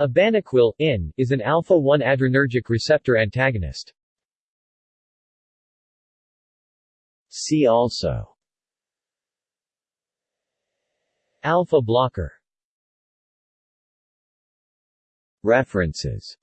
Abanaquil in, is an alpha-1 adrenergic receptor antagonist. See also. Alpha blocker. References.